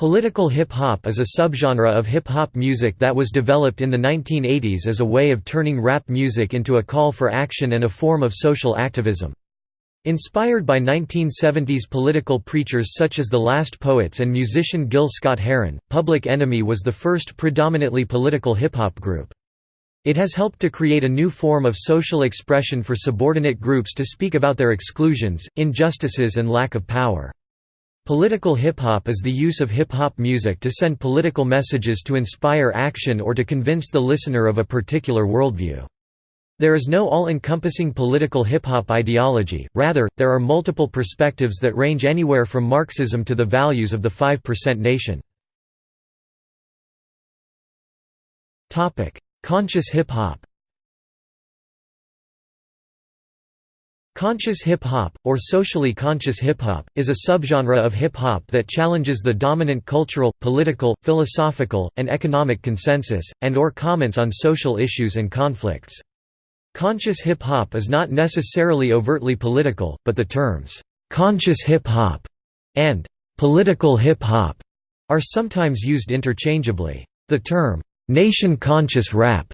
Political hip-hop is a subgenre of hip-hop music that was developed in the 1980s as a way of turning rap music into a call for action and a form of social activism. Inspired by 1970s political preachers such as The Last Poets and musician Gil Scott-Heron, Public Enemy was the first predominantly political hip-hop group. It has helped to create a new form of social expression for subordinate groups to speak about their exclusions, injustices and lack of power. Political hip-hop is the use of hip-hop music to send political messages to inspire action or to convince the listener of a particular worldview. There is no all-encompassing political hip-hop ideology, rather, there are multiple perspectives that range anywhere from Marxism to the values of the 5% nation. Conscious hip-hop Conscious hip-hop, or socially conscious hip-hop, is a subgenre of hip-hop that challenges the dominant cultural, political, philosophical, and economic consensus, and or comments on social issues and conflicts. Conscious hip-hop is not necessarily overtly political, but the terms, "'conscious hip-hop' and "'political hip-hop' are sometimes used interchangeably. The term, "'nation-conscious rap'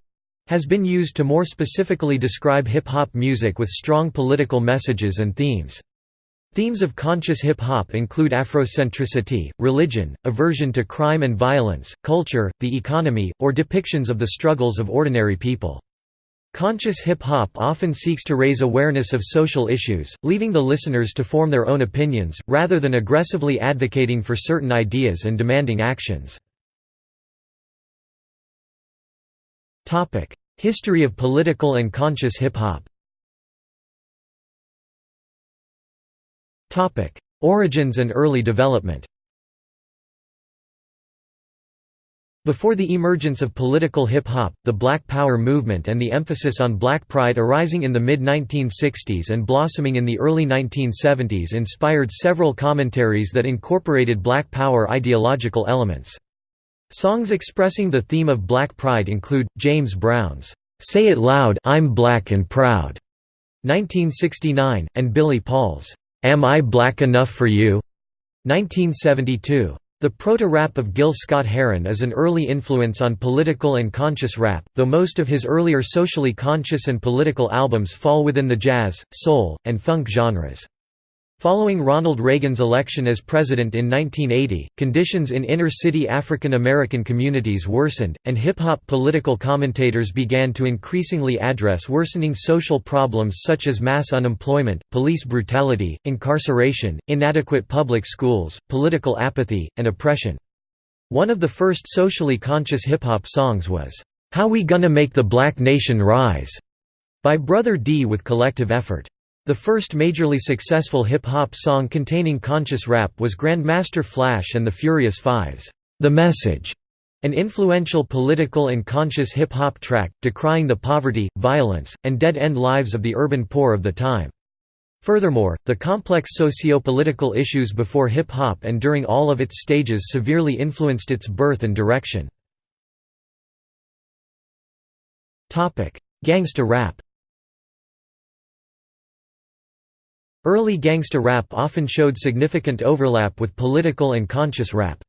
has been used to more specifically describe hip-hop music with strong political messages and themes. Themes of conscious hip-hop include Afrocentricity, religion, aversion to crime and violence, culture, the economy, or depictions of the struggles of ordinary people. Conscious hip-hop often seeks to raise awareness of social issues, leaving the listeners to form their own opinions, rather than aggressively advocating for certain ideas and demanding actions. History of political and conscious hip-hop. Topic: Origins and early development. Before the emergence of political hip-hop, the Black Power movement and the emphasis on black pride arising in the mid-1960s and blossoming in the early 1970s inspired several commentaries that incorporated black power ideological elements. Songs expressing the theme of black pride include, James Brown's, "'Say It Loud I'm Black and Proud' 1969, and Billy Paul's, "'Am I Black Enough for You' 1972. The proto-rap of Gil Scott-Heron is an early influence on political and conscious rap, though most of his earlier socially conscious and political albums fall within the jazz, soul, and funk genres. Following Ronald Reagan's election as president in 1980, conditions in inner-city African American communities worsened, and hip-hop political commentators began to increasingly address worsening social problems such as mass unemployment, police brutality, incarceration, inadequate public schools, political apathy, and oppression. One of the first socially conscious hip-hop songs was, "'How We Gonna Make the Black Nation Rise' by Brother D with Collective Effort. The first majorly successful hip-hop song containing conscious rap was Grandmaster Flash and the Furious Five's The Message, an influential political and conscious hip-hop track, decrying the poverty, violence, and dead-end lives of the urban poor of the time. Furthermore, the complex socio-political issues before hip-hop and during all of its stages severely influenced its birth and direction. Gangsta rap Early gangsta rap often showed significant overlap with political and conscious rap.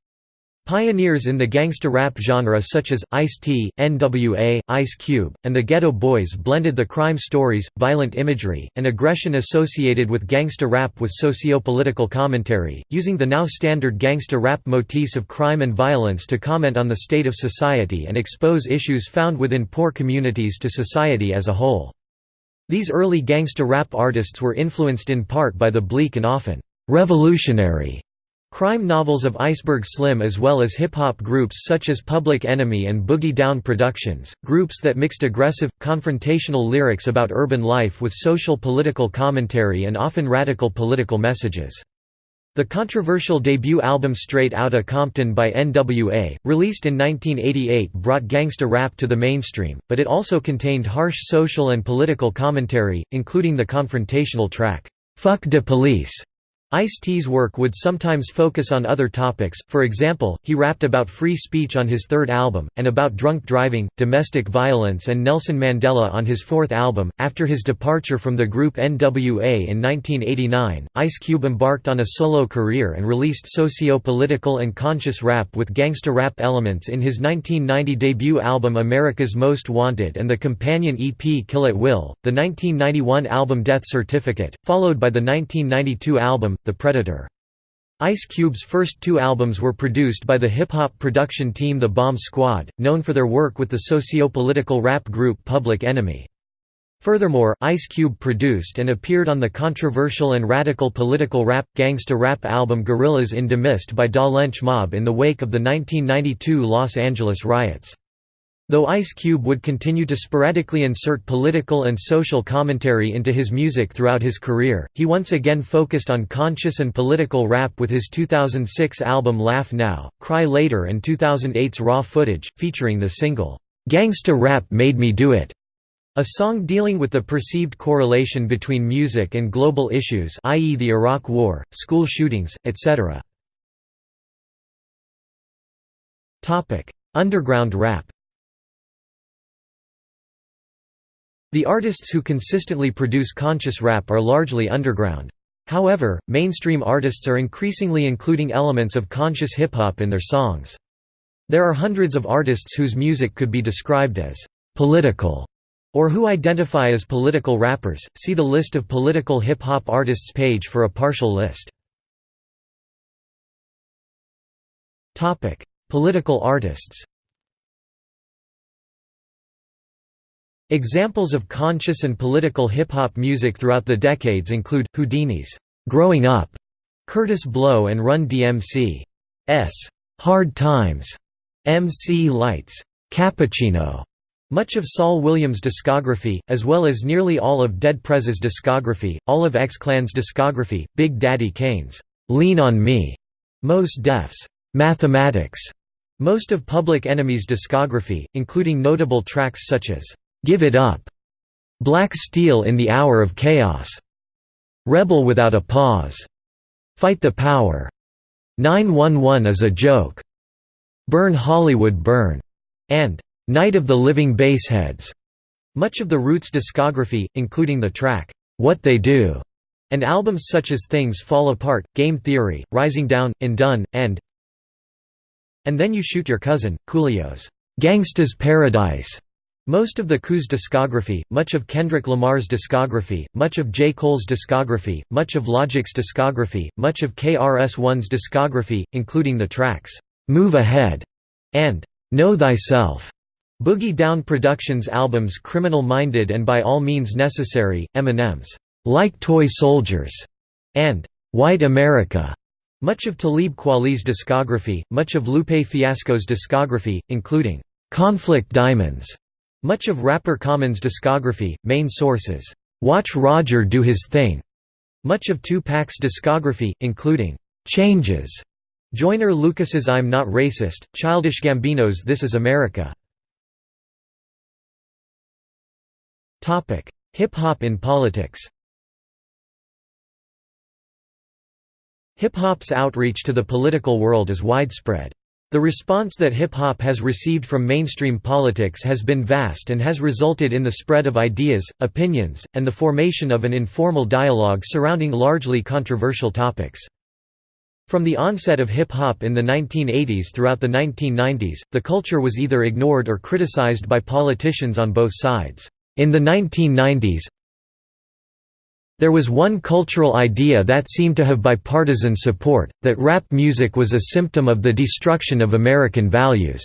Pioneers in the gangsta rap genre such as, Ice-T, N.W.A., Ice Cube, and the Geto Boys blended the crime stories, violent imagery, and aggression associated with gangsta rap with socio-political commentary, using the now standard gangsta rap motifs of crime and violence to comment on the state of society and expose issues found within poor communities to society as a whole. These early gangsta rap artists were influenced in part by the bleak and often «revolutionary» crime novels of Iceberg Slim as well as hip-hop groups such as Public Enemy and Boogie Down Productions, groups that mixed aggressive, confrontational lyrics about urban life with social political commentary and often radical political messages. The controversial debut album Straight Outta Compton by N.W.A., released in 1988 brought gangsta rap to the mainstream, but it also contained harsh social and political commentary, including the confrontational track, "'Fuck de Police' Ice-T's work would sometimes focus on other topics, for example, he rapped about free speech on his third album, and about drunk driving, domestic violence and Nelson Mandela on his fourth album. After his departure from the group NWA in 1989, Ice Cube embarked on a solo career and released socio-political and conscious rap with gangsta rap elements in his 1990 debut album America's Most Wanted and the companion EP Kill at Will, the 1991 album Death Certificate, followed by the 1992 album the Predator. Ice Cube's first two albums were produced by the hip-hop production team The Bomb Squad, known for their work with the socio-political rap group Public Enemy. Furthermore, Ice Cube produced and appeared on the controversial and radical political rap, gangsta rap album Guerillas in Da Mist by Da Lench Mob in the wake of the 1992 Los Angeles riots. Though Ice Cube would continue to sporadically insert political and social commentary into his music throughout his career, he once again focused on conscious and political rap with his 2006 album Laugh Now, Cry Later and 2008's Raw Footage, featuring the single, "'Gangsta Rap Made Me Do It' a song dealing with the perceived correlation between music and global issues i.e. the Iraq War, school shootings, etc. Underground rap The artists who consistently produce conscious rap are largely underground. However, mainstream artists are increasingly including elements of conscious hip-hop in their songs. There are hundreds of artists whose music could be described as «political» or who identify as political rappers, see the list of political hip-hop artists page for a partial list. Political artists Examples of conscious and political hip-hop music throughout the decades include, Whodini's "'Growing Up", Kurtis Blow and Run DMC's "'Hard Times", MC Lyte's "'Cappuccino", much of Saul Williams' discography, as well as nearly all of Dead Prez's discography, all of X-Clan's discography, Big Daddy Kane's "'Lean on Me", Mos Def's "'Mathematics", most of Public Enemy's discography, including notable tracks such as Give It Up, Black Steel in the Hour of Chaos, Rebel Without a Pause, Fight the Power, 911 is a Joke, Burn Hollywood Burn, and Night of the Living Bassheads. Much of the Roots discography, including the track, What They Do, and albums such as Things Fall Apart, Game Theory, Rising Down, Undun, and And Then You Shoot Your Cousin, Coolio's Gangsta's Paradise, most of the Coup's discography, much of Kendrick Lamar's discography, much of J. Cole's discography, much of Logic's discography, much of KRS-One's discography, including the tracks, "'Move Ahead' and "'Know Thyself'. Boogie Down Productions albums Criminal Minded and By All Means Necessary, Eminem's "'Like Toy Soldiers' and "'White America' Much of Talib Kweli's discography, much of Lupe Fiasco's discography, including "'Conflict Diamonds' Much of rapper Common's discography, Main Source's, "'Watch Roger Do His Thing' much of Tupac's discography, including "'Changes' Joyner Lucas's I'm Not Racist, Childish Gambino's This Is America. Hip-hop in politics Hip-hop's outreach to the political world is widespread. The response that hip-hop has received from mainstream politics has been vast and has resulted in the spread of ideas, opinions, and the formation of an informal dialogue surrounding largely controversial topics. From the onset of hip-hop in the 1980s throughout the 1990s, the culture was either ignored or criticized by politicians on both sides. In the 1990s, there was one cultural idea that seemed to have bipartisan support, that rap music was a symptom of the destruction of American values.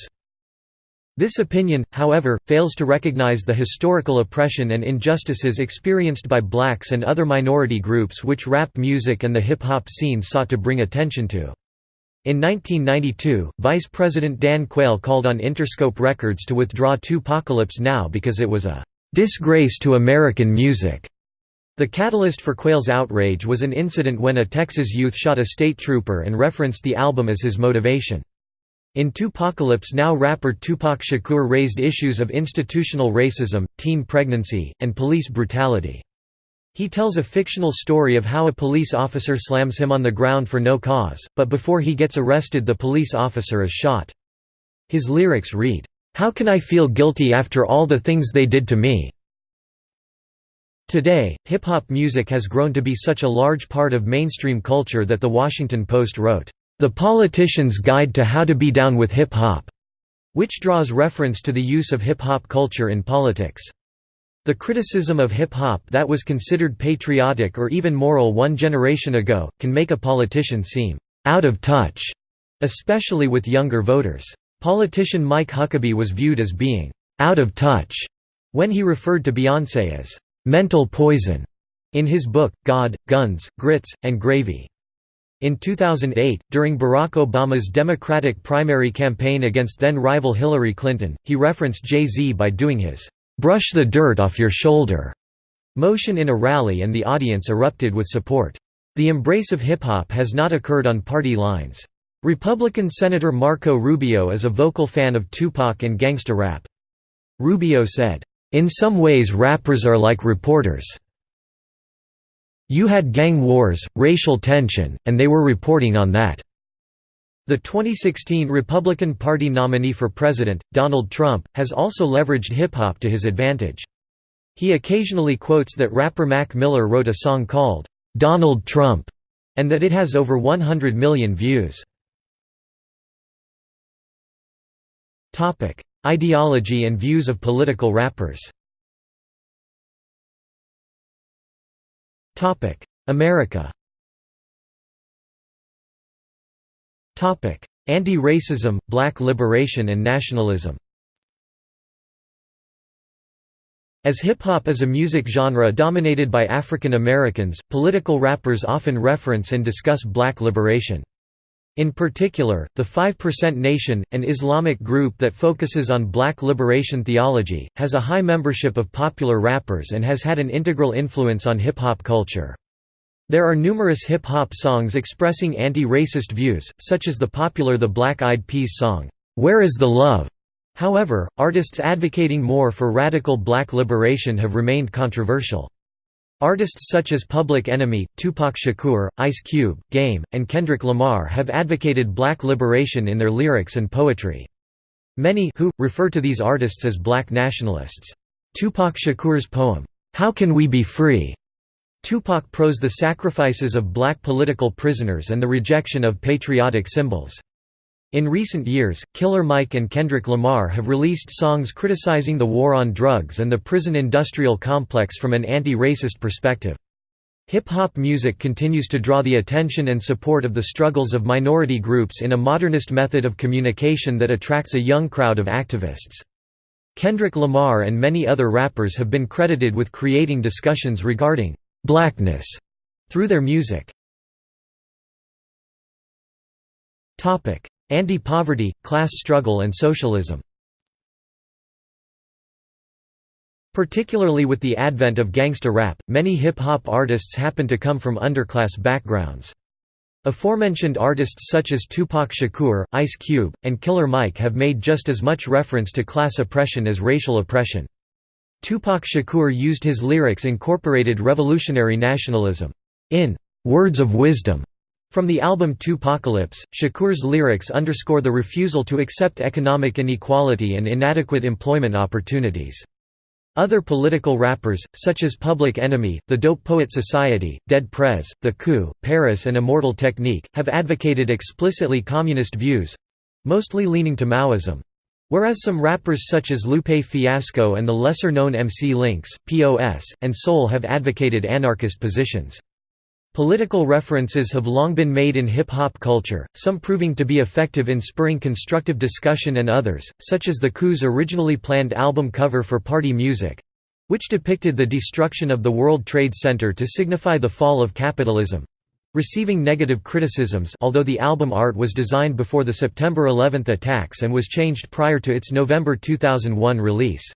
This opinion, however, fails to recognize the historical oppression and injustices experienced by blacks and other minority groups which rap music and the hip-hop scene sought to bring attention to. In 1992, Vice President Dan Quayle called on Interscope Records to withdraw Tupacalypse Now because it was a "...disgrace to American music." The catalyst for Quayle's outrage was an incident when a Texas youth shot a state trooper and referenced the album as his motivation. In Tupacalypse Now rapper Tupac Shakur raised issues of institutional racism, teen pregnancy, and police brutality. He tells a fictional story of how a police officer slams him on the ground for no cause, but before he gets arrested the police officer is shot. His lyrics read, "'How can I feel guilty after all the things they did to me?' Today, hip-hop music has grown to be such a large part of mainstream culture that The Washington Post wrote, "'The Politician's Guide to How to Be Down with Hip-Hop' which draws reference to the use of hip-hop culture in politics. The criticism of hip-hop that was considered patriotic or even moral one generation ago, can make a politician seem «out of touch», especially with younger voters. Politician Mike Huckabee was viewed as being «out of touch» when he referred to Beyoncé as «mental poison» in his book, God, Guns, Grits, and Gravy. In 2008, during Barack Obama's Democratic primary campaign against then-rival Hillary Clinton, he referenced Jay-Z by doing his "'Brush the dirt off your shoulder' motion in a rally and the audience erupted with support. The embrace of hip-hop has not occurred on party lines. Republican Senator Marco Rubio is a vocal fan of Tupac and gangsta rap. Rubio said, "'In some ways rappers are like reporters. You had gang wars, racial tension, and they were reporting on that. The 2016 Republican Party nominee for president, Donald Trump, has also leveraged hip-hop to his advantage. He occasionally quotes that rapper Mac Miller wrote a song called, "'Donald Trump' and that it has over 100 million views. Ideology and views of political rappers. America. Anti-racism, black liberation and nationalism. As hip-hop is a music genre dominated by African Americans, political rappers often reference and discuss black liberation. In particular, the 5% Nation, an Islamic group that focuses on black liberation theology, has a high membership of popular rappers and has had an integral influence on hip-hop culture. There are numerous hip-hop songs expressing anti-racist views, such as the popular The Black Eyed Peas song, "'Where Is the Love?' However, artists advocating more for radical black liberation have remained controversial. Artists such as Public Enemy, Tupac Shakur, Ice Cube, Game, and Kendrick Lamar have advocated black liberation in their lyrics and poetry. Many who, refer to these artists as black nationalists. Tupac Shakur's poem, "'How Can We Be Free?' Tupac prose the sacrifices of black political prisoners and the rejection of patriotic symbols. In recent years, Killer Mike and Kendrick Lamar have released songs criticizing the war on drugs and the prison industrial complex from an anti-racist perspective. Hip-hop music continues to draw the attention and support of the struggles of minority groups in a modernist method of communication that attracts a young crowd of activists. Kendrick Lamar and many other rappers have been credited with creating discussions regarding «blackness» through their music. Anti-poverty, class struggle and socialism Particularly with the advent of gangsta rap, many hip-hop artists happen to come from underclass backgrounds. Aforementioned artists such as Tupac Shakur, Ice Cube, and Killer Mike have made just as much reference to class oppression as racial oppression. Tupac Shakur used his lyrics incorporated revolutionary nationalism. In "'Words of Wisdom' From the album Tupacalypse, Shakur's lyrics underscore the refusal to accept economic inequality and inadequate employment opportunities. Other political rappers, such as Public Enemy, The Dope Poet Society, Dead Prez, The Coup, Paris and Immortal Technique, have advocated explicitly communist views—mostly leaning to Maoism. Whereas some rappers such as Lupe Fiasco and the lesser-known MC Links, POS, and Sole have advocated anarchist positions. Political references have long been made in hip-hop culture, some proving to be effective in spurring constructive discussion and others, such as the Coup's originally planned album cover for Party Music—which depicted the destruction of the World Trade Center to signify the fall of capitalism—receiving negative criticisms although the album art was designed before the September 11 attacks and was changed prior to its November 2001 release.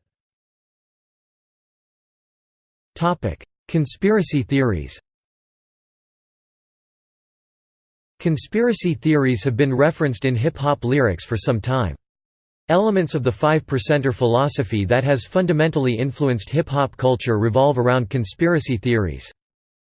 Conspiracy theories Conspiracy theories have been referenced in hip-hop lyrics for some time. Elements of the Five Percenter philosophy that has fundamentally influenced hip-hop culture revolve around conspiracy theories.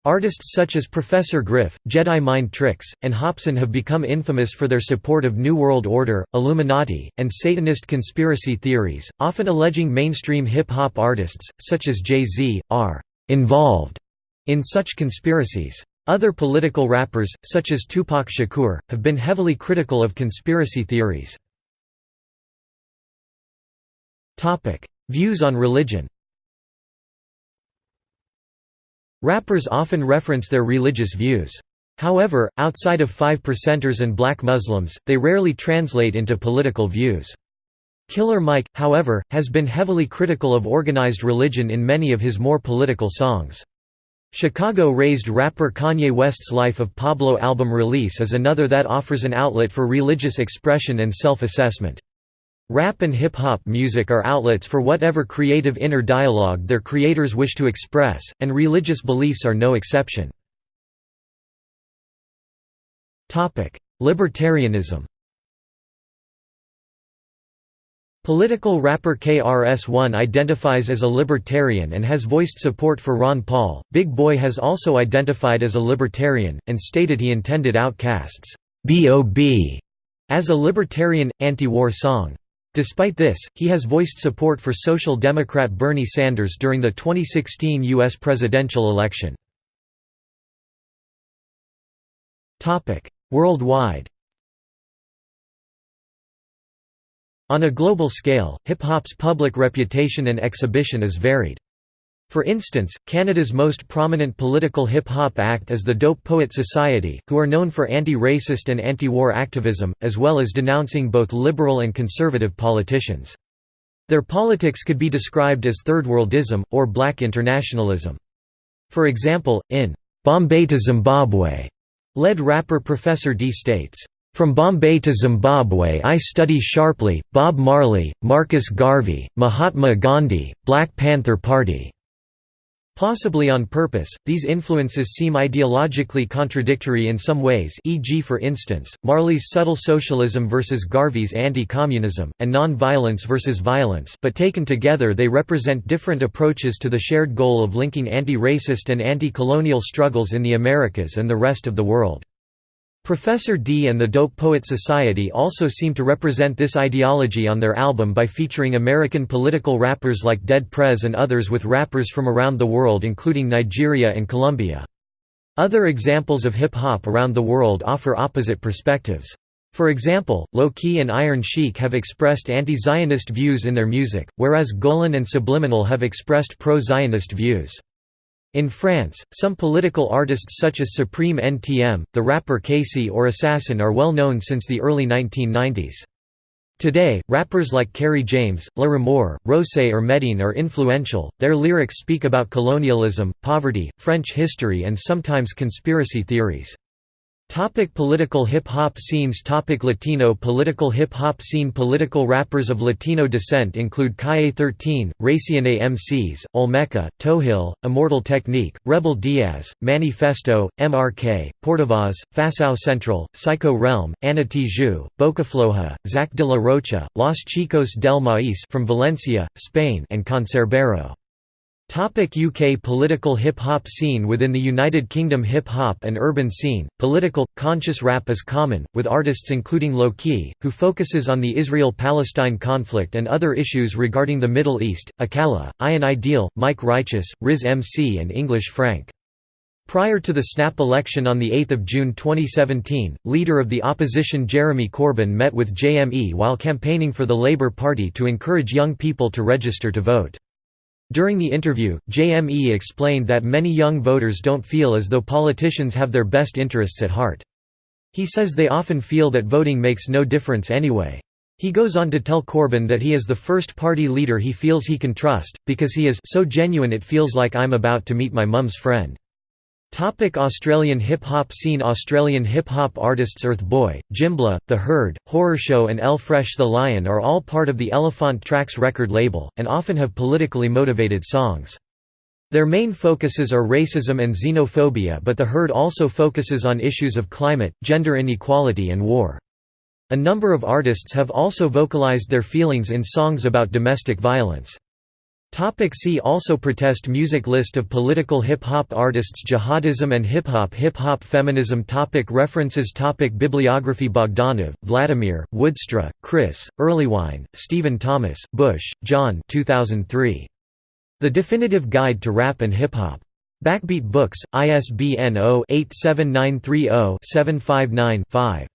Artists such as Professor Griff, Jedi Mind Tricks, and Hopsin have become infamous for their support of New World Order, Illuminati, and Satanist conspiracy theories, often alleging mainstream hip-hop artists, such as Jay-Z, are «involved» in such conspiracies. Other political rappers, such as Tupac Shakur, have been heavily critical of conspiracy theories. Views on religion Rappers often reference their religious views. However, outside of five percenters and black Muslims, they rarely translate into political views. Killer Mike, however, has been heavily critical of organized religion in many of his more political songs. Chicago-raised rapper Kanye West's Life of Pablo album release is another that offers an outlet for religious expression and self-assessment. Rap and hip-hop music are outlets for whatever creative inner dialogue their creators wish to express, and religious beliefs are no exception. Libertarianism Political rapper KRS-One identifies as a libertarian and has voiced support for Ron Paul. Big Boi has also identified as a libertarian, and stated he intended OutKast's B.O.B. as a libertarian, anti-war song. Despite this, he has voiced support for Social Democrat Bernie Sanders during the 2016 U.S. presidential election. Worldwide On a global scale, hip-hop's public reputation and exhibition is varied. For instance, Canada's most prominent political hip-hop act is the Dope Poet Society, who are known for anti-racist and anti-war activism, as well as denouncing both liberal and conservative politicians. Their politics could be described as third-worldism, or black internationalism. For example, in "'Bombay to Zimbabwe' lead rapper Professor D states, from Bombay to Zimbabwe I study sharply, Bob Marley, Marcus Garvey, Mahatma Gandhi, Black Panther Party. Possibly on purpose, these influences seem ideologically contradictory in some ways e.g. for instance, Marley's subtle socialism versus Garvey's anti-communism, and non-violence versus violence but taken together they represent different approaches to the shared goal of linking anti-racist and anti-colonial struggles in the Americas and the rest of the world. Professor D and the Dope Poet Society also seem to represent this ideology on their album by featuring American political rappers like Dead Prez and others with rappers from around the world including Nigeria and Colombia. Other examples of hip-hop around the world offer opposite perspectives. For example, Lowkey and Iron Sheik have expressed anti-Zionist views in their music, whereas Golan and Subliminal have expressed pro-Zionist views. In France, some political artists such as Supreme NTM, the rapper Casey or Assassin are well known since the early 1990s. Today, rappers like Kery James, La Rumeur, Rocé or Medine are influential, their lyrics speak about colonialism, poverty, French history and sometimes conspiracy theories. Topic political hip-hop scenes Topic Latino political hip-hop scene Political rappers of Latino descent include Calle 13, Racionais MCs, Olmeca, Tohil, Immortal Technique, Rebel Diaz, Manifesto, MRK, Portavoz, Facção Central, Psycho Realm, Ana Tijoux, Bocafloja, Zack de la Rocha, Los Chicos del Maíz from Valencia, Spain and Cancerbero. Topic UK Political hip-hop scene Within the United Kingdom hip-hop and urban scene, political, conscious rap is common, with artists including Lowkey, who focuses on the Israel-Palestine conflict and other issues regarding the Middle East, Akala, Ian Ideal, Mic Righteous, Riz MC and English Frank. Prior to the snap election on 8 June 2017, leader of the opposition Jeremy Corbyn met with JME while campaigning for the Labour Party to encourage young people to register to vote. During the interview, JME explained that many young voters don't feel as though politicians have their best interests at heart. He says they often feel that voting makes no difference anyway. He goes on to tell Corbyn that he is the first party leader he feels he can trust, because he is so genuine it feels like I'm about to meet my mum's friend. Topic Australian hip-hop scene Australian hip-hop artists Earth Boy, Jimblah, The Herd, Horrorshow and L-FRESH The LioN are all part of the Elephant Traks record label, and often have politically motivated songs. Their main focuses are racism and xenophobia but The Herd also focuses on issues of climate, gender inequality and war. A number of artists have also vocalized their feelings in songs about domestic violence. Topic see also Protest music List of political hip-hop artists Jihadism and hip-hop Hip-hop feminism topic References topic Bibliography Bogdanov, Vladimir, Woodstra, Chris, Erlewine, Stephen Thomas, Bush, John 2003. The Definitive Guide to Rap and Hip-Hop. Backbeat Books, ISBN 0-87930-759-5.